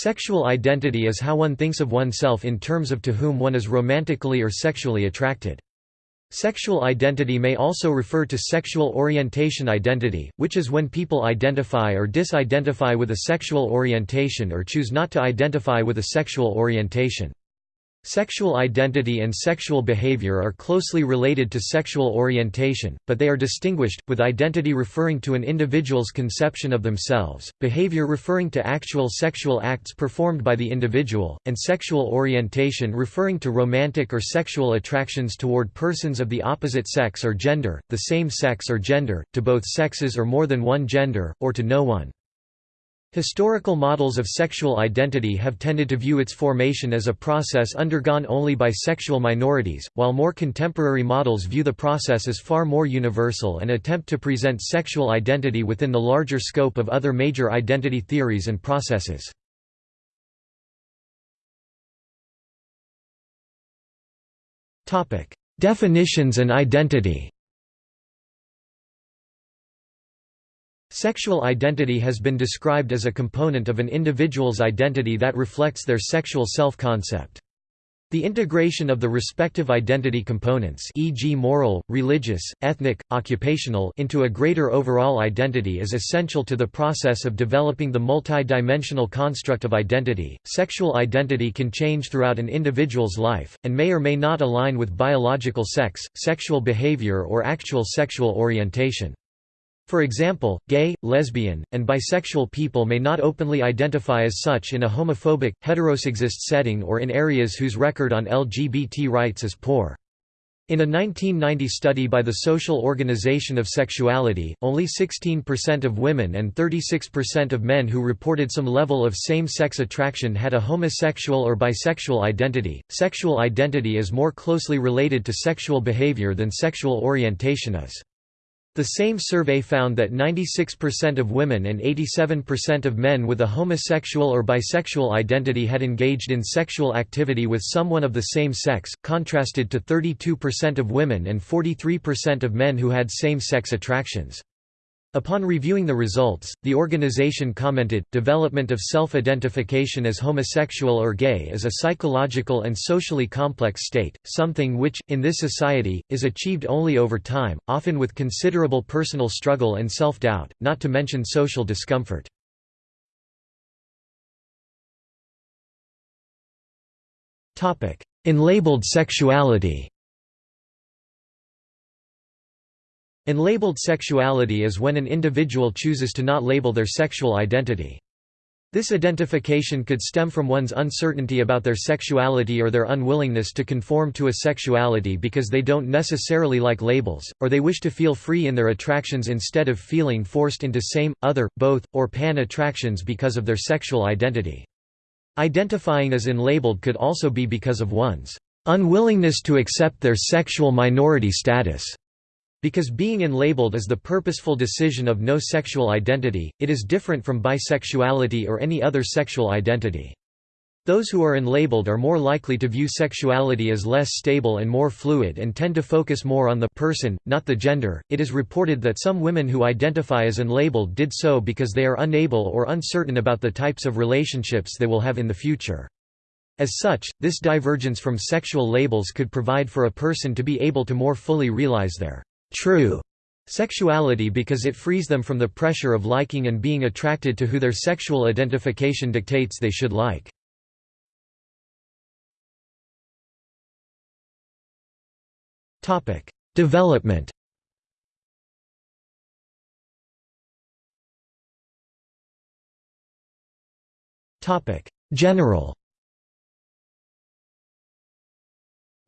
Sexual identity is how one thinks of oneself in terms of to whom one is romantically or sexually attracted. Sexual identity may also refer to sexual orientation identity, which is when people identify or disidentify with a sexual orientation or choose not to identify with a sexual orientation. Sexual identity and sexual behavior are closely related to sexual orientation, but they are distinguished, with identity referring to an individual's conception of themselves, behavior referring to actual sexual acts performed by the individual, and sexual orientation referring to romantic or sexual attractions toward persons of the opposite sex or gender, the same sex or gender, to both sexes or more than one gender, or to no one. Historical models of sexual identity have tended to view its formation as a process undergone only by sexual minorities, while more contemporary models view the process as far more universal and attempt to present sexual identity within the larger scope of other major identity theories and processes. Definitions and identity Sexual identity has been described as a component of an individual's identity that reflects their sexual self-concept. The integration of the respective identity components e.g. moral, religious, ethnic, occupational into a greater overall identity is essential to the process of developing the multi-dimensional construct of identity. Sexual identity can change throughout an individual's life, and may or may not align with biological sex, sexual behavior or actual sexual orientation. For example, gay, lesbian, and bisexual people may not openly identify as such in a homophobic, heterosexist setting or in areas whose record on LGBT rights is poor. In a 1990 study by the Social Organization of Sexuality, only 16% of women and 36% of men who reported some level of same-sex attraction had a homosexual or bisexual identity. Sexual identity is more closely related to sexual behavior than sexual orientation is. The same survey found that 96% of women and 87% of men with a homosexual or bisexual identity had engaged in sexual activity with someone of the same sex, contrasted to 32% of women and 43% of men who had same-sex attractions. Upon reviewing the results, the organization commented, development of self-identification as homosexual or gay is a psychological and socially complex state, something which, in this society, is achieved only over time, often with considerable personal struggle and self-doubt, not to mention social discomfort. Unlabeled sexuality Unlabeled sexuality is when an individual chooses to not label their sexual identity. This identification could stem from one's uncertainty about their sexuality or their unwillingness to conform to a sexuality because they don't necessarily like labels, or they wish to feel free in their attractions instead of feeling forced into same, other, both, or pan attractions because of their sexual identity. Identifying as unlabeled could also be because of one's unwillingness to accept their sexual minority status. Because being unlabeled is the purposeful decision of no sexual identity, it is different from bisexuality or any other sexual identity. Those who are unlabeled are more likely to view sexuality as less stable and more fluid and tend to focus more on the person, not the gender. It is reported that some women who identify as unlabeled did so because they are unable or uncertain about the types of relationships they will have in the future. As such, this divergence from sexual labels could provide for a person to be able to more fully realize their true sexuality because it frees them from the pressure of liking and being attracted to who their sexual identification dictates they should like. Development General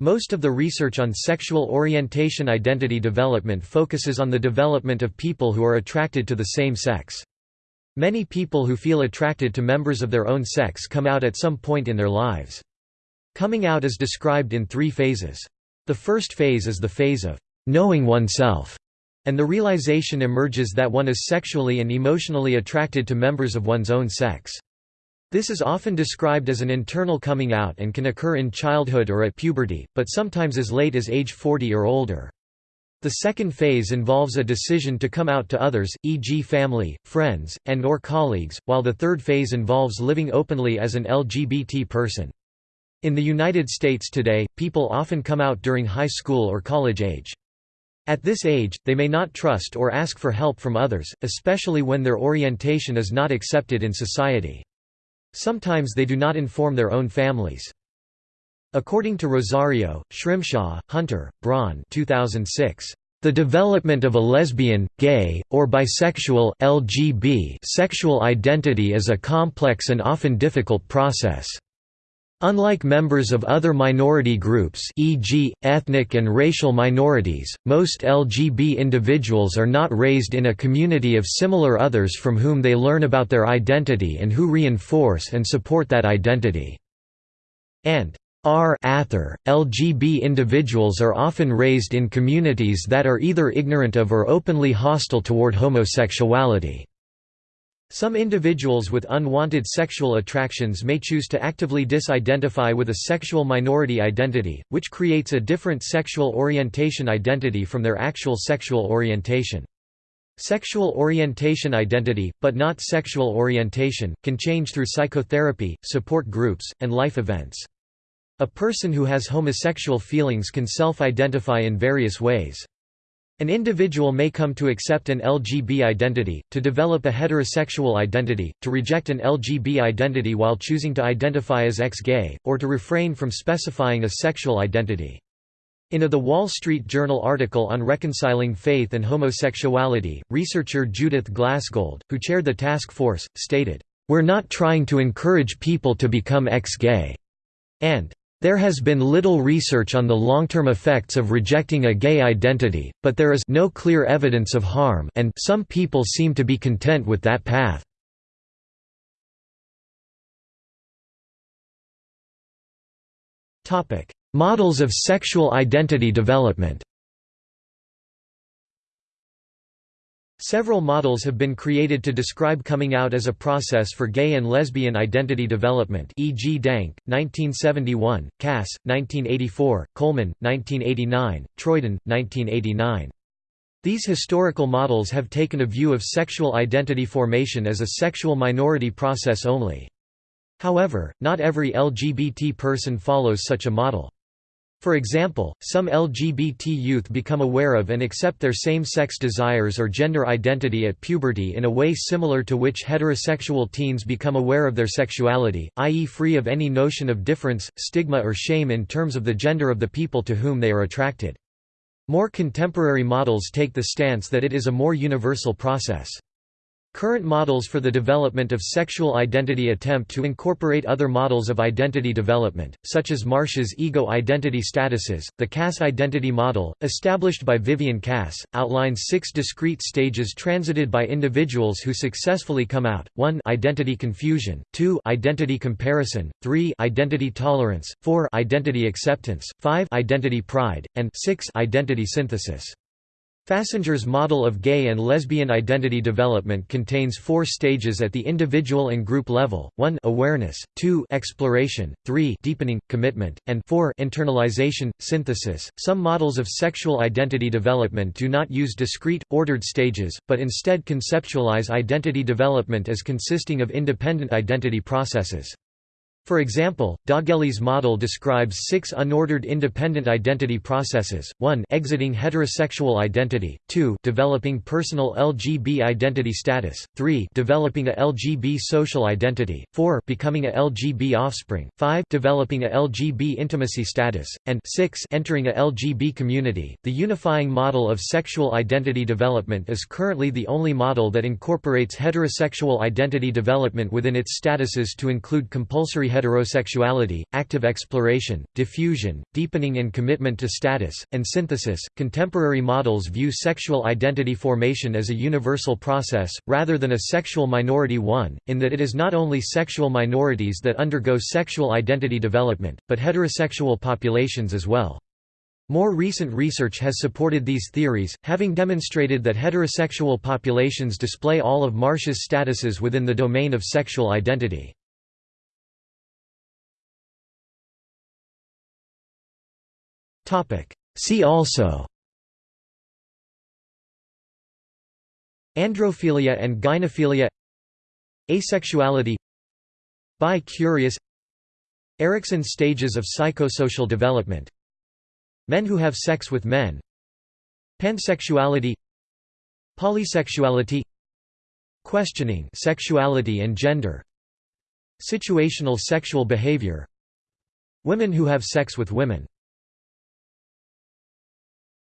Most of the research on sexual orientation identity development focuses on the development of people who are attracted to the same sex. Many people who feel attracted to members of their own sex come out at some point in their lives. Coming out is described in three phases. The first phase is the phase of knowing oneself, and the realization emerges that one is sexually and emotionally attracted to members of one's own sex. This is often described as an internal coming out and can occur in childhood or at puberty, but sometimes as late as age 40 or older. The second phase involves a decision to come out to others, e.g. family, friends, and or colleagues, while the third phase involves living openly as an LGBT person. In the United States today, people often come out during high school or college age. At this age, they may not trust or ask for help from others, especially when their orientation is not accepted in society. Sometimes they do not inform their own families. According to Rosario, Schrimshaw, Hunter, Braun 2006, the development of a lesbian, gay, or bisexual LGB sexual identity is a complex and often difficult process. Unlike members of other minority groups e.g., ethnic and racial minorities, most LGB individuals are not raised in a community of similar others from whom they learn about their identity and who reinforce and support that identity. And R ather, LGB individuals are often raised in communities that are either ignorant of or openly hostile toward homosexuality. Some individuals with unwanted sexual attractions may choose to actively disidentify with a sexual minority identity, which creates a different sexual orientation identity from their actual sexual orientation. Sexual orientation identity, but not sexual orientation, can change through psychotherapy, support groups, and life events. A person who has homosexual feelings can self-identify in various ways. An individual may come to accept an LGB identity, to develop a heterosexual identity, to reject an LGB identity while choosing to identify as ex-gay, or to refrain from specifying a sexual identity. In a The Wall Street Journal article on reconciling faith and homosexuality, researcher Judith Glassgold, who chaired the task force, stated, "...we're not trying to encourage people to become ex-gay," and there has been little research on the long-term effects of rejecting a gay identity, but there is no clear evidence of harm and some people seem to be content with that path. Models of sexual identity development Several models have been created to describe coming out as a process for gay and lesbian identity development e.g. Dank, 1971, Cass, 1984, Coleman, 1989, Troiden, 1989. These historical models have taken a view of sexual identity formation as a sexual minority process only. However, not every LGBT person follows such a model. For example, some LGBT youth become aware of and accept their same-sex desires or gender identity at puberty in a way similar to which heterosexual teens become aware of their sexuality, i.e. free of any notion of difference, stigma or shame in terms of the gender of the people to whom they are attracted. More contemporary models take the stance that it is a more universal process. Current models for the development of sexual identity attempt to incorporate other models of identity development, such as Marcia's ego identity statuses. The Cass identity model, established by Vivian Cass, outlines six discrete stages transited by individuals who successfully come out: 1 identity confusion, 2 identity comparison, 3 identity tolerance, 4 identity acceptance, 5 identity pride, and 6 identity synthesis. Fassinger's model of gay and lesbian identity development contains four stages at the individual and group level, 1 awareness, 2 exploration, 3 deepening, commitment, and 4 internalization, synthesis. Some models of sexual identity development do not use discrete, ordered stages, but instead conceptualize identity development as consisting of independent identity processes. For example, D'Augelli's model describes six unordered independent identity processes, 1 exiting heterosexual identity, 2 developing personal LGB identity status, 3 developing a LGB social identity, 4 becoming a LGB offspring, 5 developing a LGB intimacy status, and 6 entering a LGB community. The unifying model of sexual identity development is currently the only model that incorporates heterosexual identity development within its statuses to include compulsory heterosexuality, active exploration, diffusion, deepening and commitment to status, and synthesis. Contemporary models view sexual identity formation as a universal process, rather than a sexual minority one, in that it is not only sexual minorities that undergo sexual identity development, but heterosexual populations as well. More recent research has supported these theories, having demonstrated that heterosexual populations display all of Marcia's statuses within the domain of sexual identity. See also. Androphilia and gynephilia. Asexuality. Bi-curious Erikson stages of psychosocial development. Men who have sex with men. Pansexuality. Polysexuality. Questioning sexuality and gender. Situational sexual behavior. Women who have sex with women